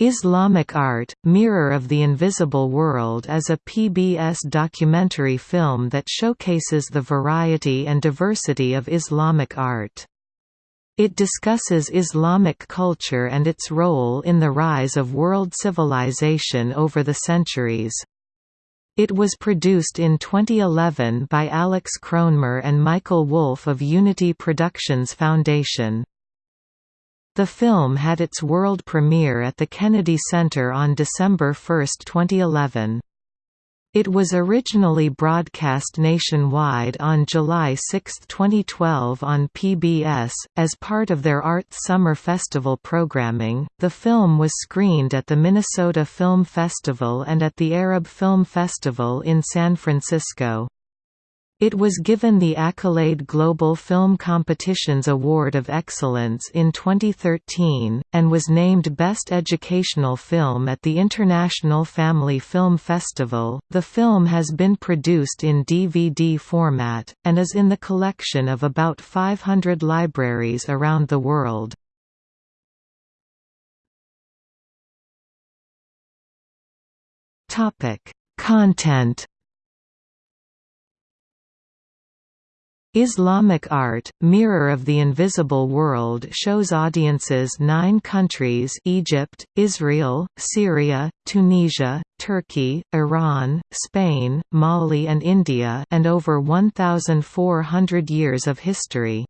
Islamic Art, Mirror of the Invisible World is a PBS documentary film that showcases the variety and diversity of Islamic art. It discusses Islamic culture and its role in the rise of world civilization over the centuries. It was produced in 2011 by Alex Kronemer and Michael Wolfe of Unity Productions Foundation. The film had its world premiere at the Kennedy Center on December 1, 2011. It was originally broadcast nationwide on July 6, 2012 on PBS. As part of their Art Summer Festival programming, the film was screened at the Minnesota Film Festival and at the Arab Film Festival in San Francisco. It was given the Accolade Global Film Competitions Award of Excellence in 2013, and was named Best Educational Film at the International Family Film Festival. The film has been produced in DVD format, and is in the collection of about 500 libraries around the world. Content Islamic art, Mirror of the Invisible World shows audiences nine countries Egypt, Israel, Syria, Tunisia, Turkey, Iran, Spain, Mali and India and over 1,400 years of history.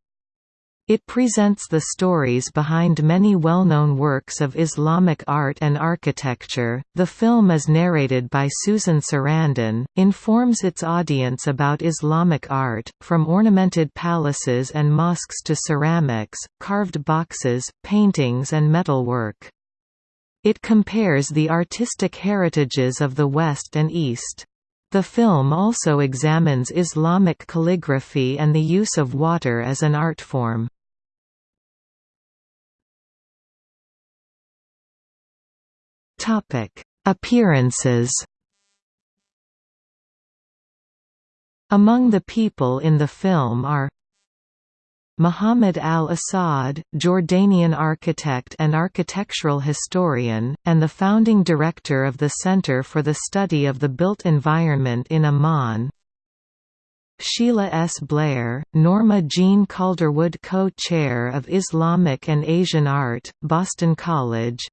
It presents the stories behind many well-known works of Islamic art and architecture. The film is narrated by Susan Sarandon, informs its audience about Islamic art, from ornamented palaces and mosques to ceramics, carved boxes, paintings and metalwork. It compares the artistic heritages of the West and East. The film also examines Islamic calligraphy and the use of water as an art form. Topic: Appearances. Among the people in the film are Muhammad al-Asad, Jordanian architect and architectural historian, and the founding director of the Center for the Study of the Built Environment in Amman Sheila S. Blair, Norma Jean Calderwood Co-Chair of Islamic and Asian Art, Boston College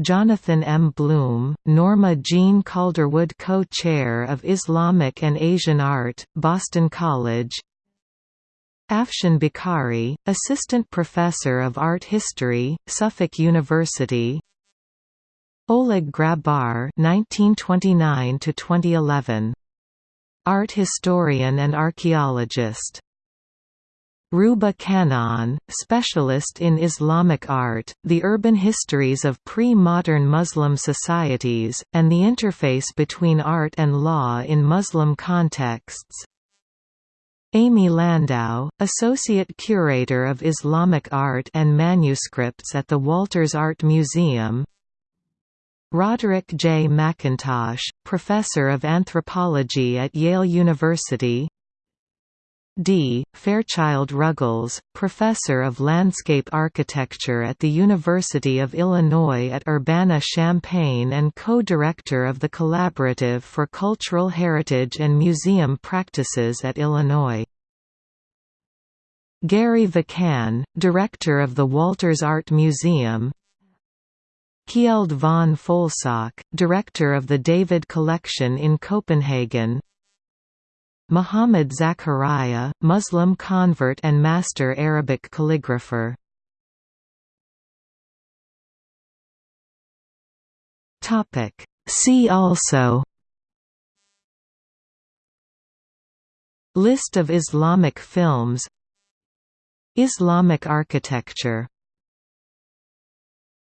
Jonathan M. Bloom, Norma Jean Calderwood Co-Chair of Islamic and Asian Art, Boston College. Afshan Bokhari, Assistant Professor of Art History, Suffolk University. Oleg Grabar 1929 2011 Art historian and archaeologist Ruba Kanan, specialist in Islamic art, the urban histories of pre-modern Muslim societies, and the interface between art and law in Muslim contexts. Amy Landau, Associate Curator of Islamic Art and Manuscripts at the Walters Art Museum Roderick J. McIntosh, Professor of Anthropology at Yale University D. Fairchild Ruggles, Professor of Landscape Architecture at the University of Illinois at Urbana-Champaign and co-director of the Collaborative for Cultural Heritage and Museum Practices at Illinois. Gary Vikan, Director of the Walters Art Museum Kjeld von Folsach, Director of the David Collection in Copenhagen Muhammad Zakariya, Muslim convert and master Arabic calligrapher. See also List of Islamic films Islamic architecture